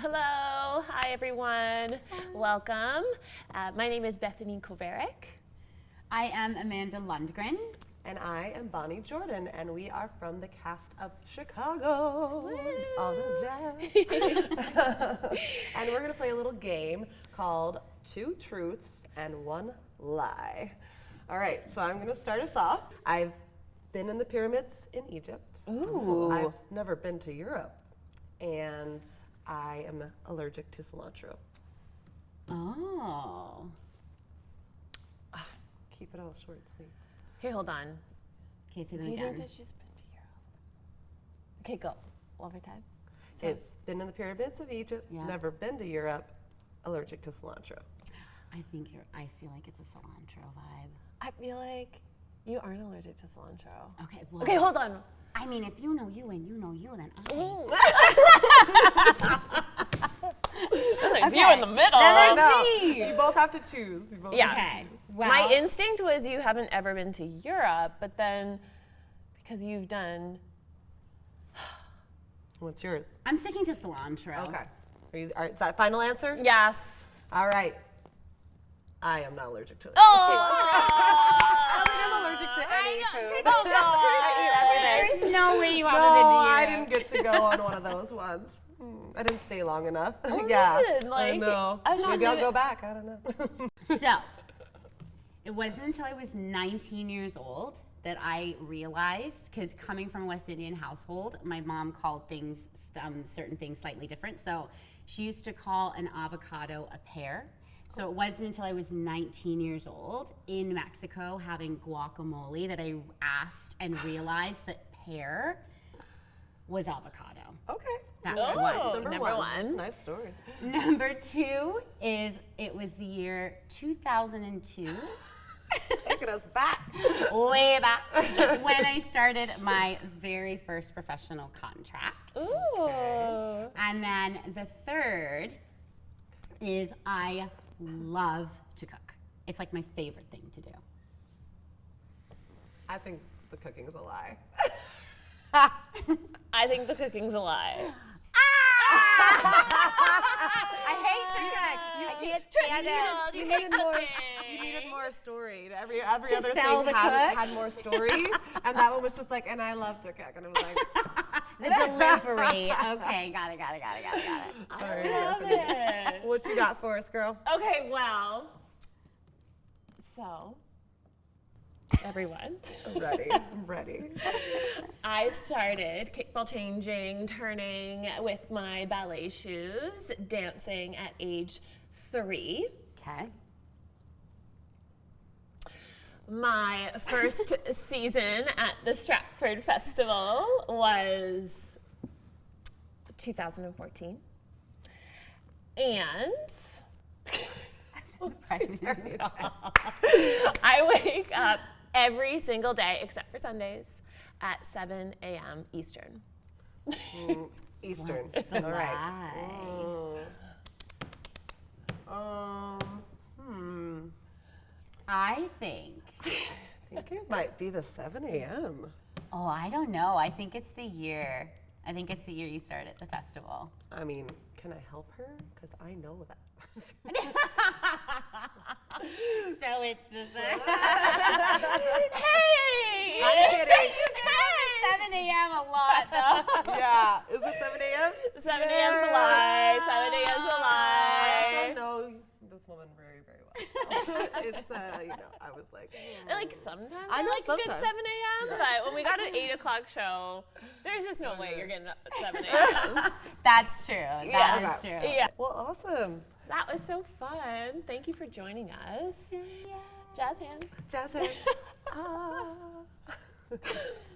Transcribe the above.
Hello, hi everyone. Welcome. Uh, my name is Bethany Kovarik. I am Amanda Lundgren. And I am Bonnie Jordan, and we are from the cast of Chicago. All the jazz. and we're going to play a little game called Two Truths and One Lie. All right, so I'm going to start us off. I've been in the pyramids in Egypt. Ooh. I've never been to Europe, and I am allergic to cilantro. Oh. Keep it all short and sweet. Okay, hold on. Okay, say them Do you again. think that she's been to Europe? Okay, go. One more time. It's been in the pyramids of Egypt, Yeah. never been to Europe, allergic to cilantro. I think you're, I feel like it's a cilantro vibe. I feel like you aren't allergic to cilantro. Okay, well, Okay, hold on. I mean, if you know you and you know you, then I. There's you in the middle. Then there's No, me. you both have to choose. You both Yeah. Okay. Well, My instinct was you haven't ever been to Europe, but then because you've done What's yours? I'm sticking to cilantro. Okay. Are you, are, is that final answer? yes. All right. I am not allergic to it. Oh, I think I'm allergic to any food. Come on. I eat everything. There's no way you No, haven't been to I didn't get to go on one of those ones. Hmm, I didn't stay long enough. yeah. listen, I like, know. I'm not Maybe I'll go back. I don't know. So, it wasn't until I was 19 years old that I realized, because coming from a West Indian household, my mom called things, um, certain things slightly different. So, she used to call an avocado a pear. So, it wasn't until I was 19 years old in Mexico having guacamole that I asked and realized that pear was avocado. okay. That's Oh. what. Number, number one. one. That's a Nice story. Number two is it was the year 2002. Taking us back. way back when I started my very first professional contract. Ooh. And then the third is I love to cook. It's like my favorite thing to do. I think the cooking is a lie. I think the cooking's a lie. I hate to cook. I can't stand it. You needed more. You needed more story. Every every To other thing had, had more story, and that one was just like, and I love to cook, and I was like, The delivery. Okay, got it, got it, got it, got it, got it. right, Love it. what you got for us, girl? Okay, well, so everyone, I'm ready. I'm ready. I started kickball changing, turning with my ballet shoes, dancing at age three. Okay. My first season at the Stratford Festival was 2014. And I wake up every single day except for Sundays at 7 a.m. Eastern. Mm, Eastern. All right. lie. Mm. Um. Hmm. I think. I think it might be the 7 a.m. Oh, I don't know. I think it's the year. I think it's the year you started the festival. I mean, can I help her? Because I know that. So it's the Hey! I'm kidding. 7 a.m. a lot though. yeah. Is it 7 a.m.? 7 a.m.'s a lie. 7 a.m.'s a I lie. also know this woman very, very well. it's, uh, you know, I was like, hmm. Like sometimes I I, know like a good 7 a.m. Yeah. But when we got an 8 o'clock show, there's just no way you're getting up at 7 a.m. That's true. That is Yeah. true. yeah. well, awesome. That was so fun. Thank you for joining us. Jazz hands. Jazz hands. ah.